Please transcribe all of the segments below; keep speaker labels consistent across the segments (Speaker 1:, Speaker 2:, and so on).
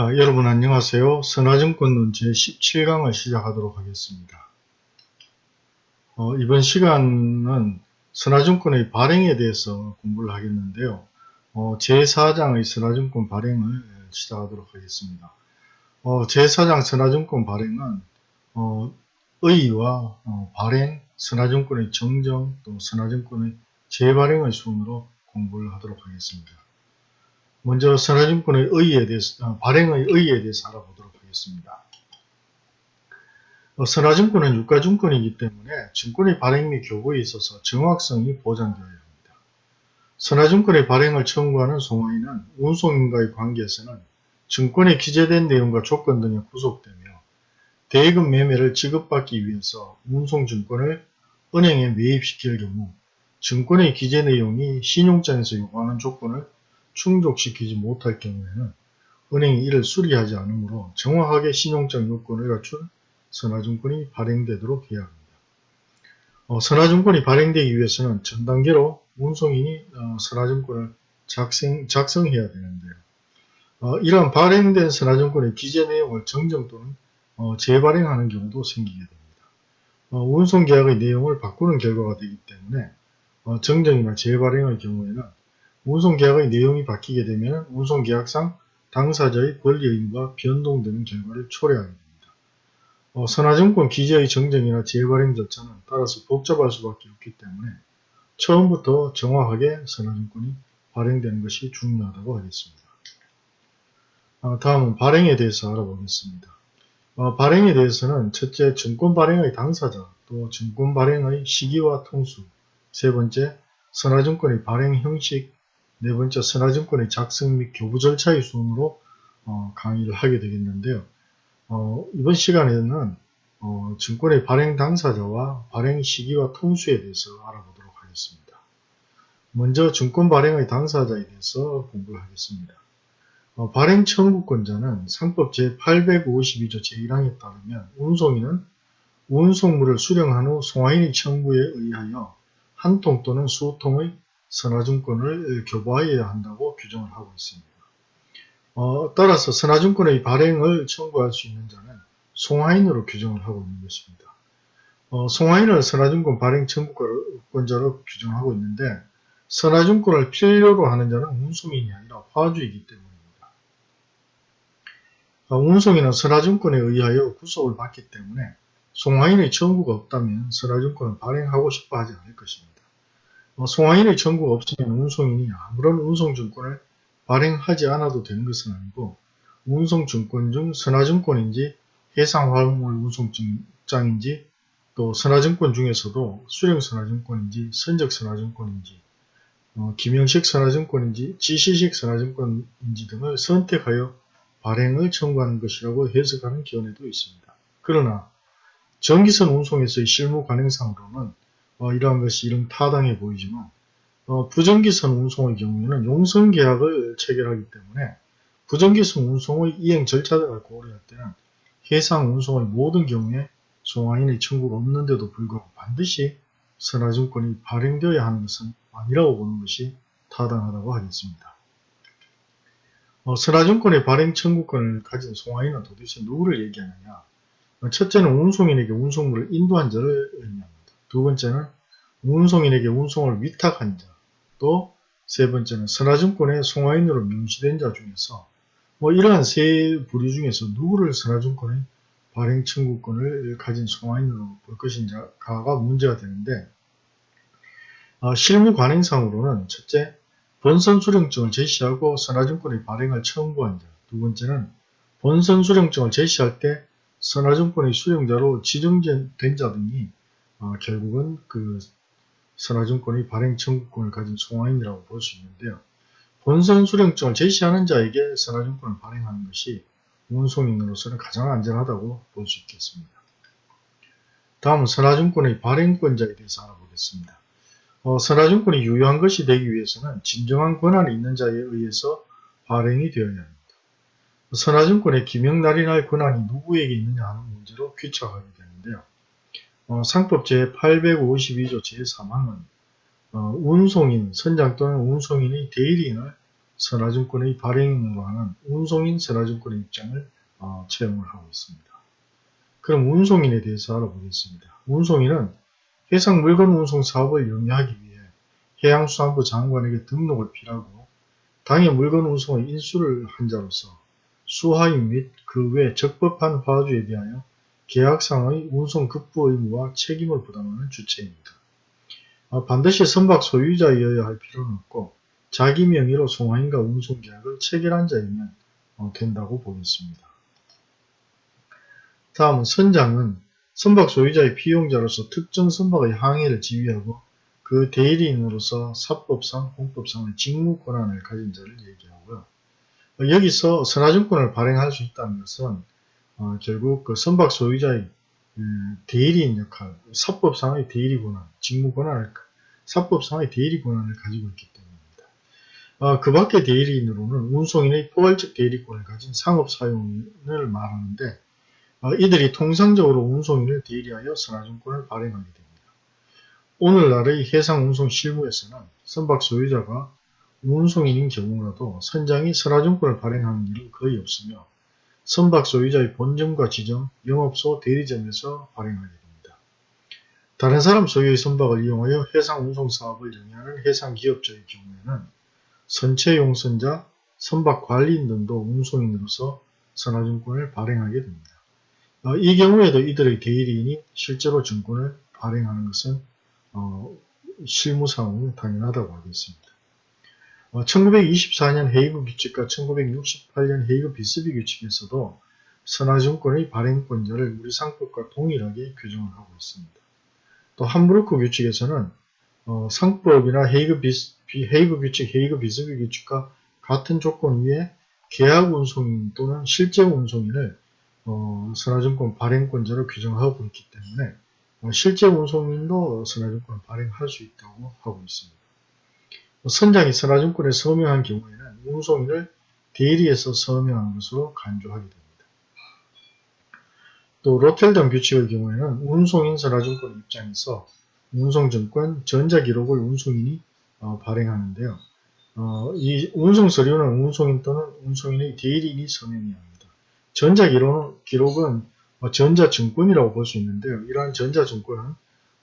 Speaker 1: 아, 여러분 안녕하세요. 선화증권론 제17강을 시작하도록 하겠습니다. 어, 이번 시간은 선화증권의 발행에 대해서 공부를 하겠는데요. 어, 제4장의 선화증권 발행을 시작하도록 하겠습니다. 어, 제4장 선화증권 발행은 어, 의의와 어, 발행, 선화증권의 정정, 또 선화증권의 재발행의 순으로 공부를 하도록 하겠습니다. 먼저 선화증권의 의의에 대해서, 어, 발행의 의의에 대해서 알아보도록 하겠습니다. 어, 선화증권은 유가증권이기 때문에 증권의 발행 및 교부에 있어서 정확성이 보장되어야 합니다. 선화증권의 발행을 청구하는 송화인은 운송인과의 관계에서는 증권에 기재된 내용과 조건 등에 구속되며 대금 매매를 지급받기 위해서 운송증권을 은행에 매입시킬 경우 증권의 기재 내용이 신용장에서 요구하는 조건을 충족시키지 못할 경우에는 은행이 이를 수리하지 않으므로 정확하게 신용장 요건을 갖춘 선화증권이 발행되도록 해야 합니다. 어, 선화증권이 발행되기 위해서는 전 단계로 운송인이 어, 선화증권을 작성, 작성해야 되는데요. 어, 이러한 발행된 선화증권의 기재 내용을 정정 또는 어, 재발행하는 경우도 생기게 됩니다. 어, 운송계약의 내용을 바꾸는 결과가 되기 때문에 어, 정정이나 재발행의 경우에는 운송계약의 내용이 바뀌게 되면 운송계약상 당사자의 권리의무가 변동되는 결과를 초래하게 됩니다. 어, 선화증권 기재의 정정이나 재발행 절차는 따라서 복잡할 수밖에 없기 때문에 처음부터 정확하게 선화증권이 발행되는 것이 중요하다고 하겠습니다. 어, 다음은 발행에 대해서 알아보겠습니다. 어, 발행에 대해서는 첫째 증권 발행의 당사자, 또 증권 발행의 시기와 통수, 세 번째 선화증권의 발행 형식, 네 번째 선화증권의 작성 및 교부 절차의 순으로 어, 강의를 하게 되겠는데요. 어, 이번 시간에는 어, 증권의 발행 당사자와 발행 시기와 통수에 대해서 알아보도록 하겠습니다. 먼저 증권 발행의 당사자에 대해서 공부를 하겠습니다. 어, 발행 청구권자는 상법 제852조 제1항에 따르면 운송인은 운송물을 수령한 후 송화인의 청구에 의하여 한 통 또는 수통의 선화증권을 교부하여야 한다고 규정을 하고 있습니다. 어, 따라서 선화증권의 발행을 청구할 수 있는 자는 송화인으로 규정을 하고 있는 것입니다. 어, 송화인을 선화증권 발행 청구권자로 규정하고 있는데 선화증권을 필요로 하는 자는 운송인이 아니라 화주이기 때문입니다. 어, 운송인은 선화증권에 의하여 구속을 받기 때문에 송화인의 청구가 없다면 선화증권은 발행하고 싶어 하지 않을 것입니다. 어, 송화인의 청구가 없으면 운송인이 아무런 운송증권을 발행하지 않아도 되는 것은 아니고 운송증권 중 선화증권인지 해상화물 운송장인지 또 선화증권 중에서도 수령선화증권인지 선적선화증권인지 어, 김영식 선화증권인지 지시식 선화증권인지 등을 선택하여 발행을 청구하는 것이라고 해석하는 견해도 있습니다. 그러나 전기선 운송에서의 실무 관행상으로는 어, 이러한 것이 이런 타당해 보이지만 어, 부전기선 운송의 경우에는 용선계약을 체결하기 때문에 부전기선 운송의 이행 절차 등을 고려할 때는 해상 운송의 모든 경우에 송화인의 청구가 없는데도 불구하고 반드시 선화증권이 발행되어야 하는 것은 아니라고 보는 것이 타당하다고 하겠습니다. 어, 선화증권의 발행 청구권을 가진 송화인은 도대체 누구를 얘기하느냐 어, 첫째는 운송인에게 운송물을 인도한 자를 의미합니다. 두 번째는 운송인에게 운송을 위탁한 자, 또 세 번째는 선화증권의 송화인으로 명시된 자 중에서 뭐 이러한 세 부류 중에서 누구를 선화증권의 발행 청구권을 가진 송화인으로 볼 것인가가 문제가 되는데 어, 실무 관행상으로는 첫째 본선 수령증을 제시하고 선화증권의 발행을 청구한 자, 두 번째는 본선 수령증을 제시할 때 선화증권의 수령자로 지정된 자 등이 어, 결국은 그 선화증권의 발행 청구권을 가진 송화인이라고 볼 수 있는데요. 본선 수령증을 제시하는 자에게 선화증권을 발행하는 것이 운송인으로서는 가장 안전하다고 볼 수 있겠습니다. 다음은 선화증권의 발행권자에 대해서 알아보겠습니다. 어, 선화증권이 유효한 것이 되기 위해서는 진정한 권한이 있는 자에 의해서 발행이 되어야 합니다. 선화증권의 기명날인할 권한이 누구에게 있느냐 하는 문제로 귀착하게 되는데요. 어, 상법 제852조 제3항은 어, 운송인, 선장 또는 운송인이 대리인을 선화증권의 발행인으로 하는 운송인 선화증권의 입장을 어, 채용을 하고 있습니다. 그럼 운송인에 대해서 알아보겠습니다. 운송인은 해상 물건 운송 사업을 영위하기 위해 해양수산부 장관에게 등록을 필요하고 당해 물건 운송의 인수를 한 자로서 수하인 및 그 외 적법한 화주에 대하여 계약상의 운송 급부 의무와 책임을 부담하는 주체입니다. 아, 반드시 선박 소유자이어야 할 필요는 없고 자기 명의로 송화인과 운송계약을 체결한 자이면 어, 된다고 보겠습니다. 다음은 선장은 선박 소유자의 피용자로서 특정 선박의 항해를 지휘하고 그 대리인으로서 사법상, 공법상의 직무 권한을 가진 자를 얘기하고요. 어, 여기서 선화증권을 발행할 수 있다는 것은 어, 결국 그 선박 소유자의 음, 대리인 역할, 사법상의 대리 권한, 직무 권한을 사법상의 대리 권한을 가지고 있기 때문입니다. 어, 그 밖의 대리인으로는 운송인의 포괄적 대리권을 가진 상업사용인을 말하는데 어, 이들이 통상적으로 운송인을 대리하여 선화증권을 발행하게 됩니다. 오늘날의 해상운송 실무에서는 선박 소유자가 운송인인 경우라도 선장이 선화증권을 발행하는 일은 거의 없으며 선박 소유자의 본점과 지점, 영업소, 대리점에서 발행하게 됩니다. 다른 사람 소유의 선박을 이용하여 해상 운송 사업을 영위하는 해상 기업자의 경우에는 선체 용선자, 선박 관리인 등도 운송인으로서 선화증권을 발행하게 됩니다. 어, 이 경우에도 이들의 대리인이 실제로 증권을 발행하는 것은 어, 실무상으로 당연하다고 하겠습니다. 1924년 어, 헤이그 규칙과 1968년 헤이그 비스비 규칙에서도 선화증권의 발행권자를 우리 상법과 동일하게 규정을 하고 있습니다. 또 함부르크 규칙에서는 어, 상법이나 헤이그, 비스, 헤이그 규칙, 헤이그 비스비 규칙과 같은 조건 위에 계약 운송인 또는 실제 운송인을 어, 선화증권 발행권자로 규정하고 있기 때문에 어, 실제 운송인도 선화증권을 발행할 수 있다고 하고 있습니다. 선장이 선화증권에 서명한 경우에는 운송인을 대리해서 서명한 것으로 간주하게 됩니다. 또 로텔담 규칙의 경우에는 운송인 선화증권 입장에서 운송증권 전자기록을 운송인이 어, 발행하는데요. 어, 이 운송서류는 운송인 또는 운송인의 대리인이 서명해야 합니다. 전자기록은 뭐 전자증권이라고 볼 수 있는데요. 이러한 전자증권은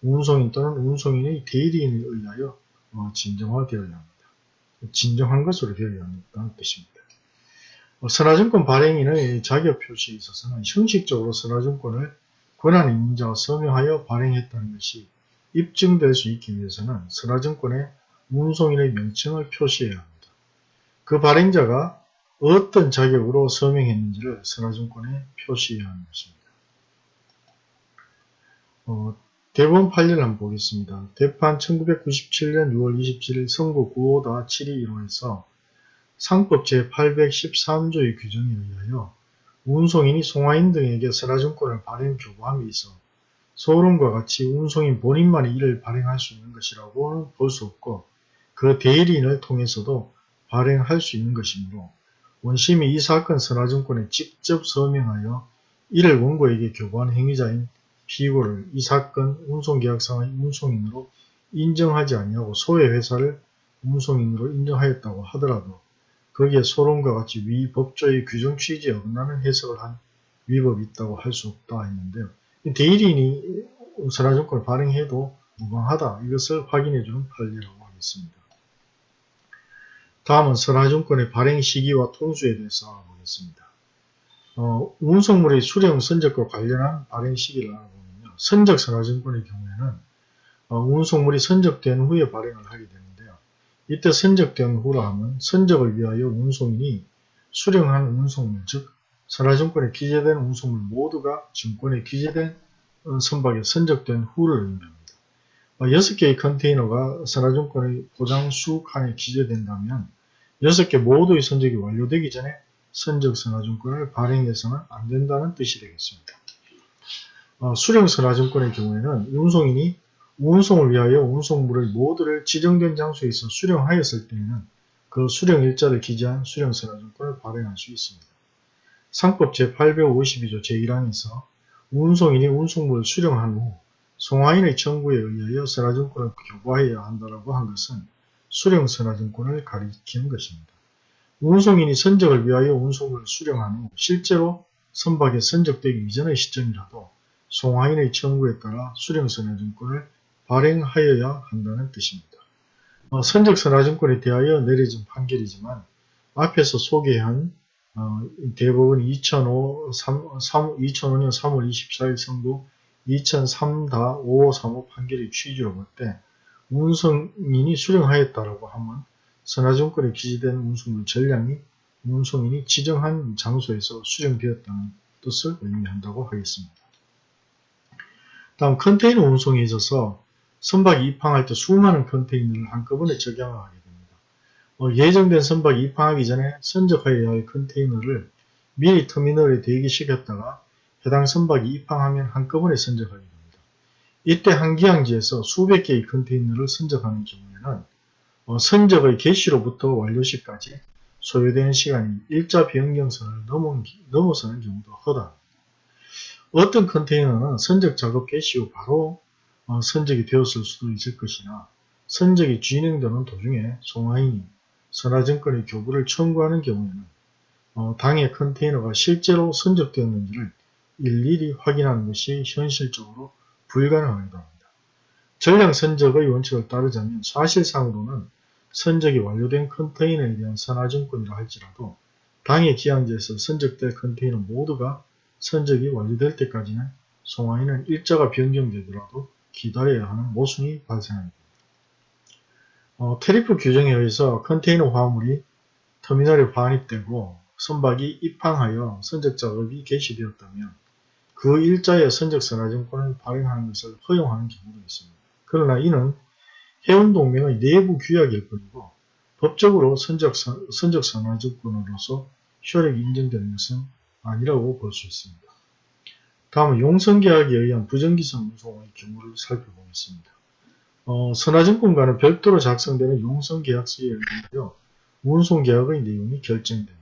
Speaker 1: 운송인 또는 운송인의 대리인에 의하여 어, 진정화되어야 합니다. 진정한 것으로 되어야 한다는 뜻입니다. 어, 선화증권 발행인의 자격 표시에 있어서는 형식적으로 선화증권을 권한 임자가 서명하여 발행했다는 것이 입증될 수 있기 위해서는 선화증권에 운송인의 명칭을 표시해야 합니다. 그 발행자가 어떤 자격으로 서명했는지를 선화증권에 표시해야 하는 것입니다. 어, 대법원 판례를 한번 보겠습니다. 대판 1997년 6월 27일 선고 9호다 7215에서 상법 제813조의 규정에 의하여 운송인이 송화인 등에게 선화증권을 발행 교부함에 있어 소름과 같이 운송인 본인만이 이를 발행할 수 있는 것이라고는 볼 수 없고 그 대리인을 통해서도 발행할 수 있는 것이므로 원심이 이 사건 선화증권에 직접 서명하여 이를 원고에게 교부한 행위자인 피고를 이 사건 운송계약상의 운송인으로 인정하지 아니하고 소외 회사를 운송인으로 인정하였다고 하더라도 거기에 소론과 같이 위 법조의 규정 취지에 어긋나는 해석을 한 위법이 있다고 할 수 없다 했는데요. 대리인이 선화증권을 발행해도 무방하다 이것을 확인해주는 판례라고 하겠습니다. 다음은 선화증권의 발행 시기와 통수에 대해서 알아보겠습니다. 어, 운송물의 수령 선적과 관련한 발행 시기를 알아보면요. 선적 선화증권의 경우에는 어, 운송물이 선적된 후에 발행을 하게 되는데요. 이때 선적된 후라 하면 선적을 위하여 운송인이 수령한 운송물, 즉 선화증권에 기재된 운송물 모두가 증권에 기재된 어, 선박에 선적된 후를 의미합니다. 6개의 어, 컨테이너가 선화증권의 포장수 칸에 기재된다면 6개 모두의 선적이 완료되기 전에 선적선화증권을 발행해서는 안 된다는 뜻이 되겠습니다. 어, 수령선화증권의 경우에는 운송인이 운송을 위하여 운송물의 모두를 지정된 장소에 서 수령하였을 때에는 그 수령일자를 기재한 수령선화증권을 발행할 수 있습니다. 상법 제852조 제1항에서 운송인이 운송물을 수령한 후 송화인의 청구에 의하여 선화증권을 교부하여야 한다고 한 것은 수령선화증권을 가리키는 것입니다. 운송인이 선적을 위하여 운송을 수령한 후 실제로 선박에 선적되기 이전의 시점이라도 송화인의 청구에 따라 수령선화증권을 발행하여야 한다는 뜻입니다. 어, 선적선화증권에 대하여 내려진 판결이지만 앞에서 소개한 어, 대법원 2005, 3, 3, 2005년 3월 24일 선고 2003-5535 판결의 취지로 볼 때 운송인이 수령하였다라고 하면 선화증권에 기재된 운송물 전량이 운송인이 지정한 장소에서 수령되었다는 뜻을 의미한다고 하겠습니다. 다음 컨테이너 운송에 있어서 선박이 입항할 때 수많은 컨테이너를 한꺼번에 적양을 하게 됩니다. 어, 예정된 선박이 입항하기 전에 선적하여야 할 컨테이너를 미리 터미널에 대기시켰다가 해당 선박이 입항하면 한꺼번에 선적하게 됩니다. 이때 한 기항지에서 수백 개의 컨테이너를 선적하는 경우에는 어, 선적의 개시로부터 완료시까지 소요되는 시간이 일자 변경선을 넘어서는 경우도 허다합니다. 어떤 컨테이너는 선적 작업 개시 후 바로 어, 선적이 되었을 수도 있을 것이나 선적이 진행되는 도중에 송화인이 선화증권의 교부를 청구하는 경우에는 어, 당의 컨테이너가 실제로 선적되었는지를 일일이 확인하는 것이 현실적으로 불가능하기도 합니다. 전량 선적의 원칙을 따르자면 사실상으로는 선적이 완료된 컨테이너에 대한 선화증권이라 할지라도 당의 기항지에서 선적될 컨테이너 모두가 선적이 완료될 때까지는 송화인은 일자가 변경되더라도 기다려야 하는 모순이 발생합니다. 어, 테리프 규정에 의해서 컨테이너 화물이 터미널에 반입되고 선박이 입항하여 선적 작업이 개시되었다면 그 일자의 선적 선화증권을 발행하는 것을 허용하는 경우도 있습니다. 그러나 이는 해운동맹의 내부 규약일 뿐이고 법적으로 선적, 선적 선화증권으로서 효력이 인정되는 것은 아니라고 볼 수 있습니다. 다음은 용성계약에 의한 부정기성 운송의 경우를 살펴보겠습니다. 어, 선화증권과는 별도로 작성되는 용성계약서에 의하여 운송계약의 내용이 결정됩니다.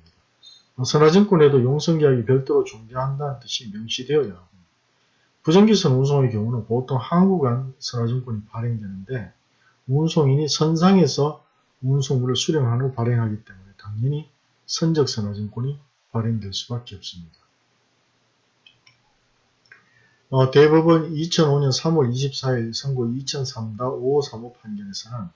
Speaker 1: 어, 선화증권에도 용성계약이 별도로 존재한다는 뜻이 명시되어야 합니다. 부정기선 운송의 경우는 보통 항구간 선화증권이 발행되는데 운송인이 선상에서 운송물을 수령한 후 발행하기 때문에 당연히 선적선화증권이 발행될 수밖에 없습니다. 어, 대법원 2005년 3월 24일 선고 2003-5535 판결에서는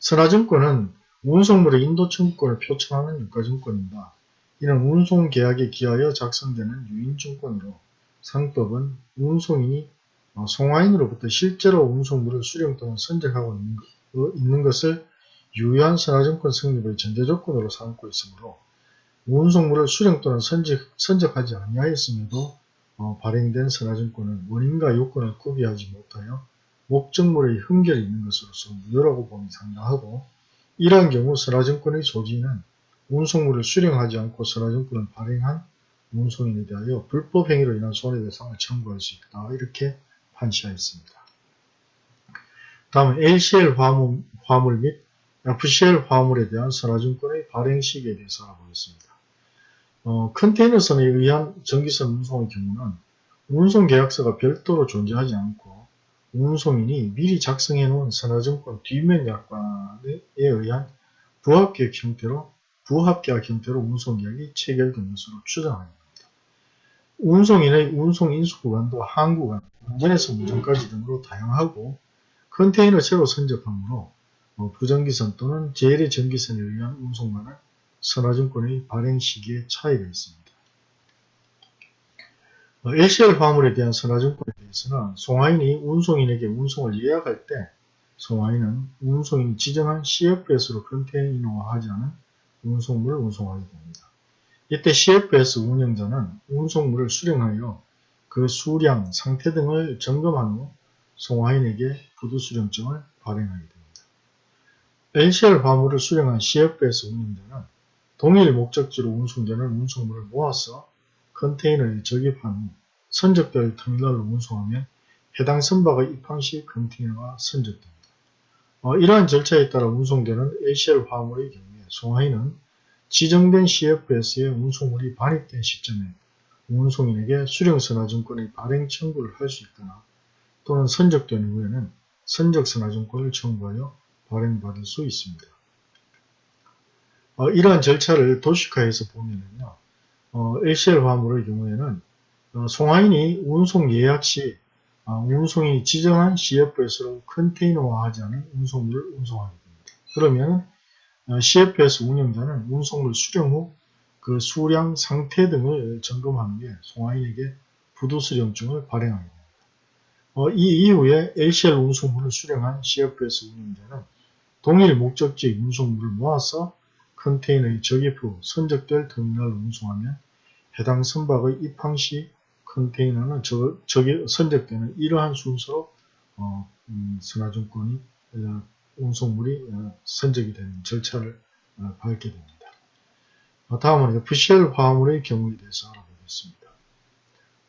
Speaker 1: 선화증권은 운송물의 인도청구권을 표창하는 유가증권입니다. 이는 운송계약에 기하여 작성되는 유인증권으로 상법은 운송인이 어, 송화인으로부터 실제로 운송물을 수령 또는 선적하고 있는, 것을 유효한 선화증권 성립의 전제조건으로 삼고 있으므로 운송물을 수령 또는 선적, 선적하지 아니하였음에도 어, 발행된 선화증권은 원인과 요건을 구비하지 못하여 목적물의 흠결이 있는 것으로서 무효라고 보기 상당하고 이러한 경우 선화증권의 소지는 운송물을 수령하지 않고 선화증권을 발행한 운송인에 대하여 불법 행위로 인한 손해배상을 청구할 수 있다. 이렇게 판시하였습니다. 다음은 LCL 화물, 화물 및 FCL 화물에 대한 선화증권의 발행 시기에 대해서 알아보겠습니다. 어, 컨테이너선에 의한 전기선 운송의 경우는 운송계약서가 별도로 존재하지 않고 운송인이 미리 작성해 놓은 선화증권 뒷면 약관에 의한 부합계약 형태로 부합계약 형태로 운송계약이 체결된 것으로 추정합니다. 운송인의 운송 인수 구간도 항 구간, 운전에서 운전까지 등으로 다양하고 컨테이너 제로 선적함으로 어, 부정기선 또는 제일의 전기선에 의한 운송만을 선화증권의 발행 시기에 차이가 있습니다. LCL 어, 화물에 대한 선화증권에 대해서는 송화인이 운송인에게 운송을 예약할 때 송화인은 운송인이 지정한 CFS로 컨테이너화하지 않은 운송물을 운송하게 됩니다. 이때 CFS 운영자는 운송물을 수령하여 그 수량, 상태 등을 점검한 후 송화인에게 부두수령증을 발행하게 됩니다. LCL 화물을 수령한 CFS 운영자는 동일 목적지로 운송되는 운송물을 모아서 컨테이너에 적입한 후 선적될 터미널로 운송하면 해당 선박의 입항 시 컨테이너가 선적됩니다. 어, 이러한 절차에 따라 운송되는 ACL 화물의 경우에 송하인은 지정된 CFS에 운송물이 반입된 시점에 운송인에게 수령선화증권의 발행 청구를 할 수 있거나 또는 선적된 후에는 선적선화증권을 청구하여 발행받을 수 있습니다. 어, 이러한 절차를 도식화해서 보면은요, 어, LCL 화물의 경우에는 어, 송화인이 운송 예약 시 아, 운송인이 지정한 CFS로 컨테이너화하지 않은 운송물을 운송하게 됩니다. 그러면 어, CFS 운영자는 운송물 수령 후 그 수량 상태 등을 점검하는 게 송화인에게 부도수령증을 발행하게 됩니다. 어, 이 이후에 LCL 운송물을 수령한 CFS 운영자는 동일 목적지 운송물을 모아서 컨테이너의 적입 후 선적될 터미널을 운송하면 해당 선박의 입항 시 컨테이너는 저, 저기 선적되는 이러한 순서로 어, 음, 선화증권이 어, 운송물이 어, 선적이 되는 절차를 어, 밟게 됩니다. 어, 다음은 FCL 화물의 경우에 대해서 알아보겠습니다.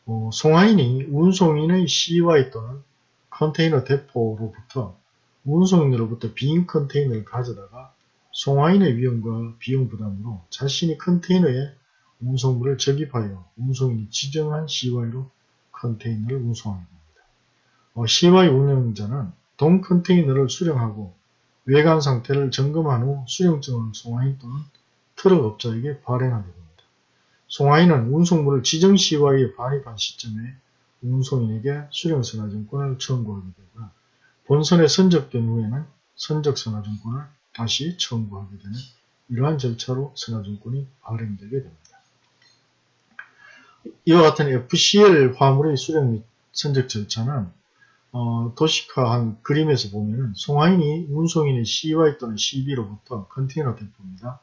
Speaker 1: 어, 송화인이 운송인의 CY 또는 컨테이너 대포로부터 운송인으로부터 빈 컨테이너를 가져다가 송화인의 위험과 비용 부담으로 자신이 컨테이너에 운송물을 적입하여 운송인이 지정한 CY로 컨테이너를 운송하게 됩니다. 어, CY 운영자는 동 컨테이너를 수령하고 외관 상태를 점검한 후 수령증을 송화인 또는 트럭 업자에게 발행하게 됩니다. 송화인은 운송물을 지정 CY에 반입한 시점에 운송인에게 수령선화증권을 청구하게 되고 본선에 선적된 후에는 선적선화증권을 다시 청구하게 되는 이러한 절차로 선화증권이 발행되게 됩니다. 이와 같은 FCL 화물의 수령 및 선적 절차는 어, 도식화한 그림에서 보면 송화인이 운송인의 CY 또는 CB로부터 컨테이너 대포입니다.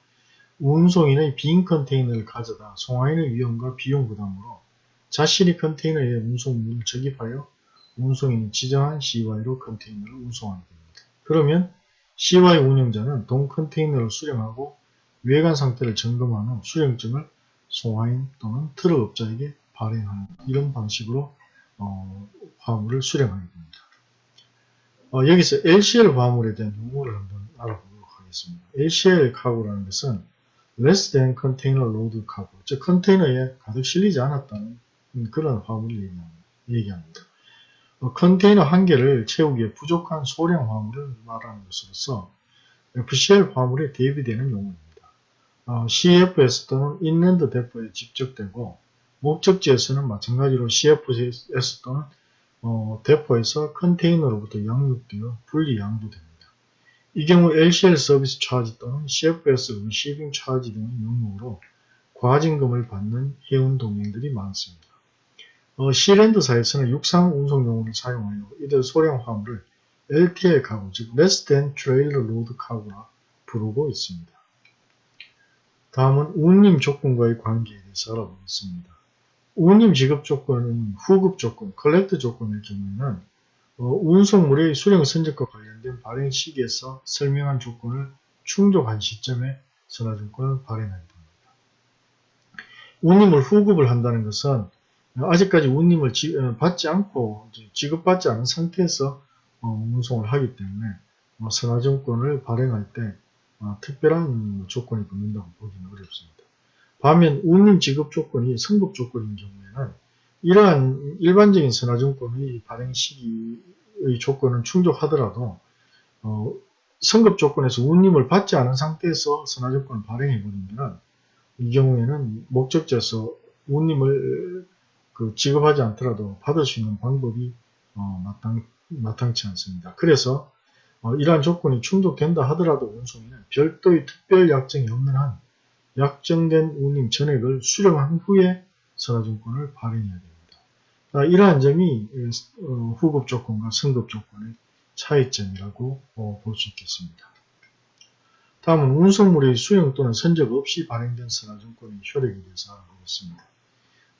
Speaker 1: 운송인의 빈 컨테이너를 가져다 송화인의 위험과 비용 부담으로 자신이 컨테이너에 운송물을 적입하여 운송인이 지정한 CY로 컨테이너를 운송하게 됩니다. 그러면 CY 운영자는 동 컨테이너를 수령하고 외관 상태를 점검한 후 수령증을 송화인 또는 트럭 업자에게 발행하는 이런 방식으로 어, 화물을 수령하게 됩니다. 어, 여기서 LCL 화물에 대한 용어를 한번 알아보도록 하겠습니다. LCL 카고라는 것은 less than container load cargo, 즉 컨테이너에 가득 실리지 않았다는 그런 화물을 얘기합니다. 어, 컨테이너 한 개를 채우기에 부족한 소량 화물을 말하는 것으로서 FCL 화물에 대비되는 용어입니다. 어, CFS 또는 인랜드 대포에 집적되고 목적지에서는 마찬가지로 CFS 또는 어, 대포에서 컨테이너로부터 양육되어 분리 양도됩니다. 이 경우 LCL 서비스 차지 또는 CFS 리시빙 차지 등의 명목으로 과징금을 받는 해운 동맹들이 많습니다. 어, 시랜드사에서는 육상 운송용으로 사용하여 이들 소량 화물을 LTL 카고, 즉 Less Than Trailer Load 카고라 부르고 있습니다. 다음은 운임 조건과의 관계에 대해서 알아보겠습니다. 운임 지급 조건은 후급 조건, collect 조건일 경우에는 어, 운송물의 수령 선적과 관련된 발행 시기에서 설명한 조건을 충족한 시점에 선화증권을 됩니다. 운임을 후급을 한다는 것은 아직까지 운임을 지, 어, 받지 않고 지급받지 않은 상태에서 어, 운송을 하기 때문에 어, 선화증권을 발행할 때 어, 특별한 조건이 붙는다고 보기는 어렵습니다. 반면 운임 지급 조건이 성급 조건인 경우에는 이러한 일반적인 선화증권의 발행 시기의 조건은 충족하더라도 어, 성급 조건에서 운임을 받지 않은 상태에서 선화증권을 발행해 버리면 이 경우에는 목적지에서 운임을 그 지급하지 않더라도 받을 수 있는 방법이 어, 마땅, 마땅치 않습니다. 그래서 어, 이러한 조건이 충족된다 하더라도 운송인은 별도의 특별 약정이 없는 한 약정된 운임 전액을 수령한 후에 선화증권을 발행해야 됩니다. 아, 이러한 점이 어, 후급 조건과 승급 조건의 차이점이라고 어, 볼수 있겠습니다. 다음은 운송물의 수령 또는 선적 없이 발행된 선화증권의 효력에 대해서 알아보겠습니다.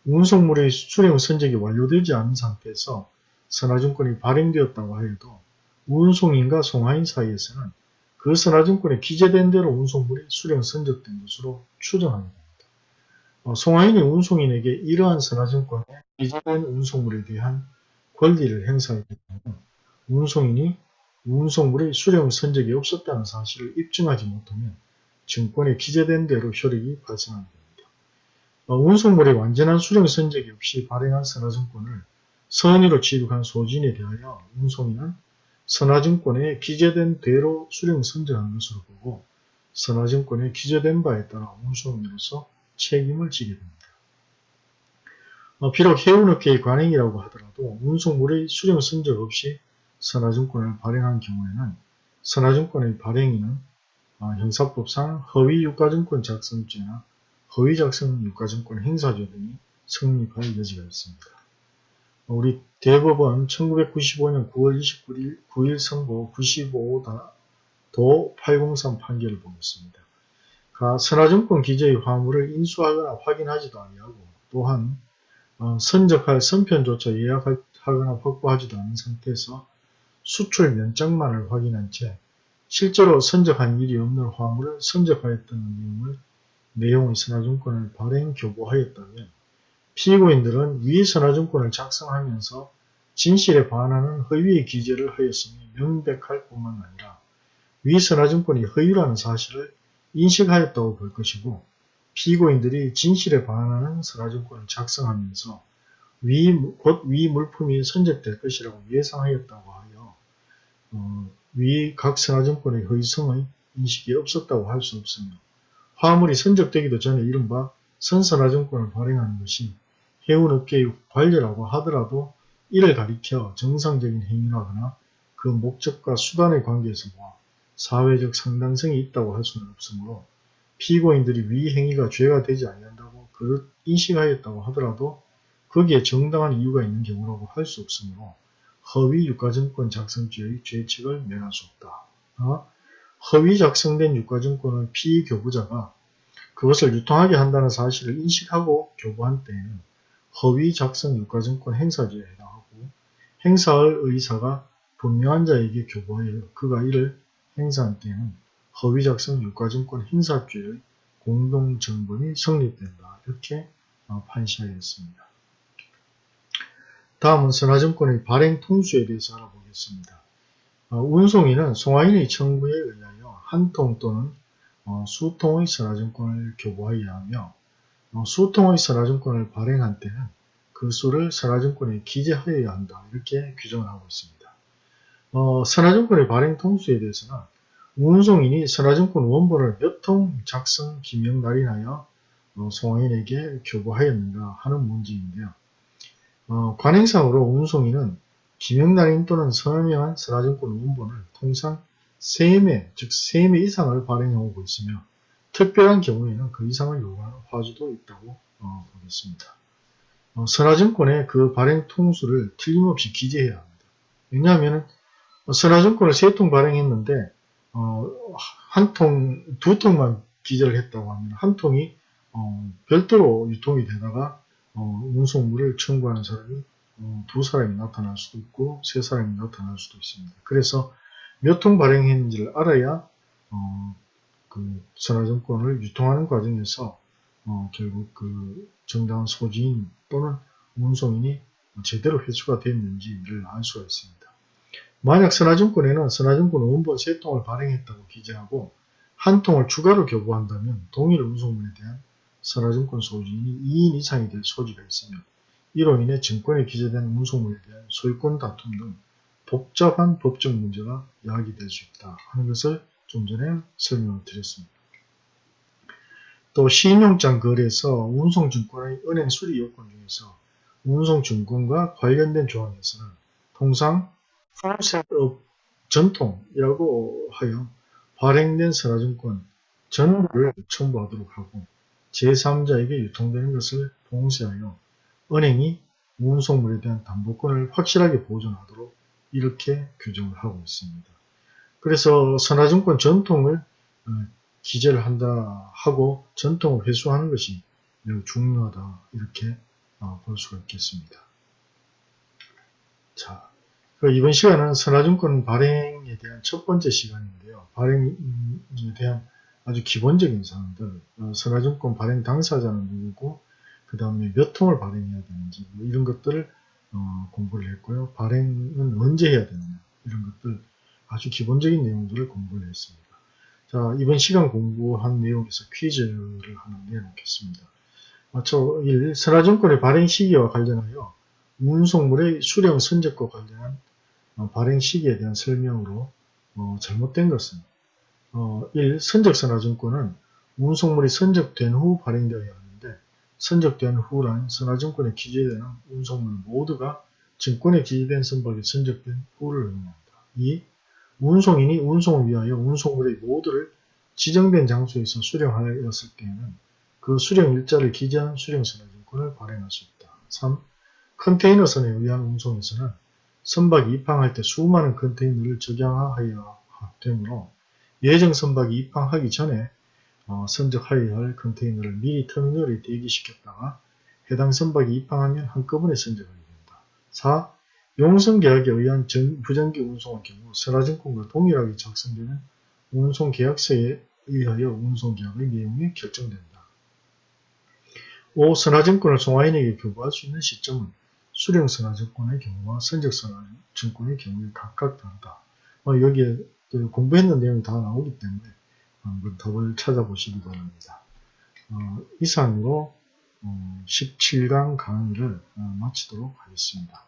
Speaker 1: 운송물의 수령 선적이 완료되지 않은 상태에서 선화증권이 발행되었다고 하여도 운송인과 송화인 사이에서는 그 선화증권에 기재된 대로 운송물이 수령 선적된 것으로 추정하게 됩니다. 어, 송화인이 운송인에게 이러한 선화증권에 기재된 운송물에 대한 권리를 행사하게 되면 운송인이 운송물의 수령 선적이 없었다는 사실을 입증하지 못하면 증권에 기재된 대로 효력이 발생하게 됩니다. 어, 운송물의 완전한 수령 선적이 없이 발행한 선화증권을 선의로 취득한 소진에 대하여 운송인은 선화증권에 기재된 대로 수령 선정한 것으로 보고 선화증권에 기재된 바에 따라 운송인으로서 책임을 지게 됩니다. 어, 비록 해운업계의 관행이라고 하더라도 운송물의 수령 선적 없이 선화증권을 발행한 경우에는 선화증권의 발행인은 어, 형사법상 허위유가증권 작성죄나 허위작성 유가증권 행사죄 등이 성립할 여지가 있습니다. 어, 우리 대법원 1995년 9월 29일 9일 선고 95도 803 판결을 보겠습니다. 가 선화증권 기재의 화물을 인수하거나 확인하지도 아니하고 또한 어, 선적할 선편조차 예약하거나 확보하지도 않은 상태에서 수출 면적만을 확인한 채 실제로 선적한 일이 없는 화물을 선적하였다는 내용을 내용의 선화증권을 발행 교부하였다면 피고인들은 위 선화증권을 작성하면서 진실에 반하는 허위의 기재를 하였음이 명백할 뿐만 아니라 위 선화증권이 허위라는 사실을 인식하였다고 볼 것이고 피고인들이 진실에 반하는 선화증권을 작성하면서 위, 곧 위 물품이 선적될 것이라고 예상하였다고 하여 어, 위각 선화증권의 허위성의 인식이 없었다고 할 수 없으며 화물이 선적되기도 전에 이른바 선선화증권을 발행하는 것이 해운업계의 관례라고 하더라도 이를 가리켜 정상적인 행위라거나 그 목적과 수단의 관계에서 보아 사회적 상당성이 있다고 할 수는 없으므로 피고인들이 위 행위가 죄가 되지 아니한다고 그릇 인식하였다고 하더라도 거기에 정당한 이유가 있는 경우라고 할 수 없으므로 허위 유가증권 작성죄의 죄책을 면할 수 없다. 어? 허위 작성된 유가증권을 피교부자가 그것을 유통하게 한다는 사실을 인식하고 교부한 때에는 허위 작성 유가증권 행사죄에 해당하고 행사할 의사가 분명한 자에게 교부하여 그가 이를 행사한 때에는 허위 작성 유가증권 행사죄의 공동정범이 성립된다. 이렇게 어, 판시하였습니다. 다음은 선화증권의 발행 통수에 대해서 알아보겠습니다. 어, 운송인은 송화인의 청구에 의하여 한 통 또는 어, 수통의 선화증권을 교부하여야 하며 수통의 선화증권을 발행한 때는 그 수를 선화증권에 기재하여야 한다. 이렇게 규정을 하고 있습니다. 어, 선화증권의 발행 통수에 대해서는 운송인이 선화증권 원본을 몇 통 작성 기명 날인하여 어, 송화인에게 교부하였는가 하는 문제인데요. 어, 관행상으로 운송인은 기명날인 또는 서명한 선화증권 원본을 통상 3매, 즉 3매 이상을 발행해 오고 있으며 특별한 경우에는 그 이상을 요구하는 화주도 있다고 어, 보겠습니다. 어, 선화증권의 그 발행 통수를 틀림없이 기재해야 합니다. 왜냐하면 선화증권을 3통 발행했는데 어, 한 통, 두 통만 기재를 했다고 하면 한 통이 어, 별도로 유통이 되다가 어, 운송물을 청구하는 사람이 어, 두 사람이 나타날 수도 있고 세 사람이 나타날 수도 있습니다. 그래서 몇 통 발행했는지를 알아야 어, 그 선화증권을 유통하는 과정에서 어, 결국 그 정당한 소지인 또는 운송인이 제대로 회수가 됐는지를 알 수가 있습니다. 만약 선화증권에는 선화증권 원본 3통을 발행했다고 기재하고 한 통을 추가로 교부한다면 동일 운송물에 대한 선화증권 소지인이 2인 이상이 될 소지가 있으며 이로 인해 증권에 기재된 운송물에 대한 소유권 다툼 등 복잡한 법적 문제가 야기될 수 있다 하는 것을 좀 전에 설명을 드렸습니다. 또 신용장 거래에서 운송증권의 은행 수리 요건 중에서 운송증권과 관련된 조항에서는 통상 farm셋업 전통이라고 하여 발행된 선화증권 전부를 첨부하도록 하고 제3자에게 유통되는 것을 봉쇄하여 은행이 운송물에 대한 담보권을 확실하게 보존하도록 이렇게 규정을 하고 있습니다. 그래서 선화증권 전통을 어, 기재를 한다 하고 전통을 회수하는 것이 매우 중요하다 이렇게 어, 볼 수가 있겠습니다. 자, 그 이번 시간은 선화증권 발행에 대한 첫 번째 시간인데요. 발행에 대한 아주 기본적인 사항들, 어, 선화증권 발행 당사자는 누구고, 그 다음에 몇 통을 발행해야 되는지, 뭐 이런 것들을 어, 공부를 했고요. 발행은 언제 해야 되느냐, 이런 것들 아주 기본적인 내용들을 공부를 했습니다. 자, 이번 시간 공부한 내용에서 퀴즈를 하나 내놓겠습니다. 저 1. 선화증권의 발행 시기와 관련하여 운송물의 수령 선적과 관련한 어, 발행 시기에 대한 설명으로 어, 잘못된 것은 어, 1. 선적 선화증권은 운송물이 선적된 후 발행되어야 선적된 후란 선화증권에 기재되는 운송물 모두가 증권에 기재된 선박에 선적된 후를 의미합니다. 2. 운송인이 운송을 위하여 운송물의 모두를 지정된 장소에서 수령하였을 때에는 그 수령 일자를 기재한 수령선화증권을 발행할 수 있다. 3. 컨테이너선에 의한 운송에서는 선박이 입항할 때 수많은 컨테이너를 적양하여야 되므로 예정 선박이 입항하기 전에 어, 선적하여야 할 컨테이너를 미리 터미널에 대기시켰다가 해당 선박이 입항하면 한꺼번에 선적하게 된다. 4. 용선계약에 의한 전- 부정기 운송의 경우 선화증권과 동일하게 작성되는 운송계약서에 의하여 운송계약의 내용이 결정된다. 5. 선화증권을 송화인에게 교부할 수 있는 시점은 수령선화증권의 경우와 선적선화증권의 경우에 각각 다르다. 어, 여기에 그 공부했는 내용이 다 나오기 때문에 답을 찾아보시기 바랍니다. 어, 이상으로 어, 17강 강의를 어, 마치도록 하겠습니다.